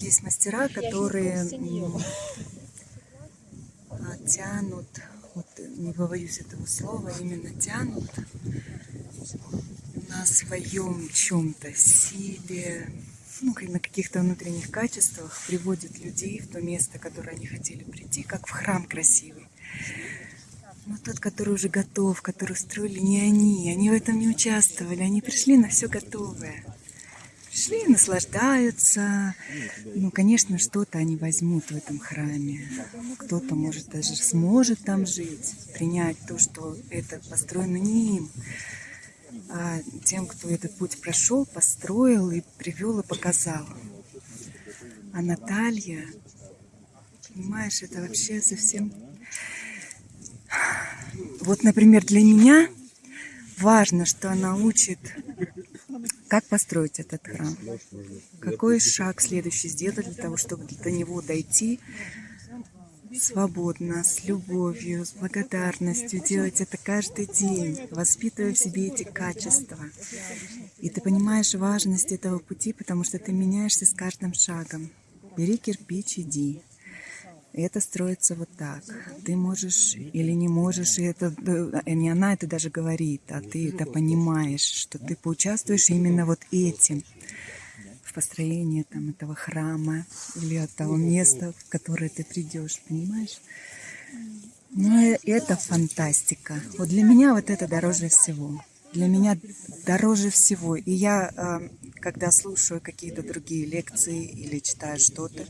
Есть мастера, которые а, тянут, вот не побоюсь этого слова, именно тянут на своем чем-то силе, ну, на каких-то внутренних качествах приводят людей в то место, которое они хотели прийти, как в храм красивый. Но тот, который уже готов, который строили не они, они в этом не участвовали, они пришли на все готовое. Пришли, наслаждаются. Ну, конечно, что-то они возьмут в этом храме. Кто-то, может, даже сможет там жить, принять то, что это построено не им, а тем, кто этот путь прошел, построил и привел и показал. А Наталья, понимаешь, это вообще совсем... Вот, например, для меня важно, что она учит, как построить этот храм, какой шаг следующий сделать для того, чтобы до него дойти свободно, с любовью, с благодарностью, делать это каждый день, воспитывая в себе эти качества. И ты понимаешь важность этого пути, потому что ты меняешься с каждым шагом. Бери кирпич, иди. Это строится вот так. Ты можешь или не можешь, и это э, не она это даже говорит, а ты это понимаешь, что ты поучаствуешь именно вот этим в построении там, этого храма или от того места, в которое ты придешь, понимаешь? Ну, это фантастика. Вот для меня вот это дороже всего. Для меня дороже всего. И я, а, когда слушаю какие-то другие лекции или читаю что-то,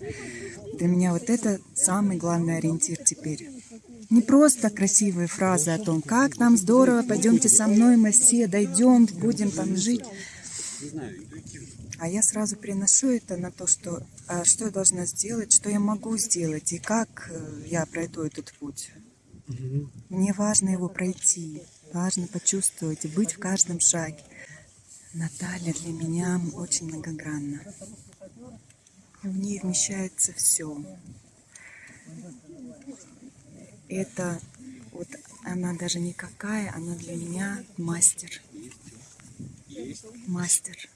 для меня вот это самый главный ориентир теперь. Не просто красивые фразы о том, как нам здорово, пойдемте со мной, мы все дойдем, будем там жить. А я сразу приношу это на то, что, а что я должна сделать, что я могу сделать и как э, я пройду этот путь. Мне важно его пройти, важно почувствовать и быть в каждом шаге. Наталья для меня очень многогранна. В ней вмещается все. Это вот она даже никакая, она для меня мастер. Мастер.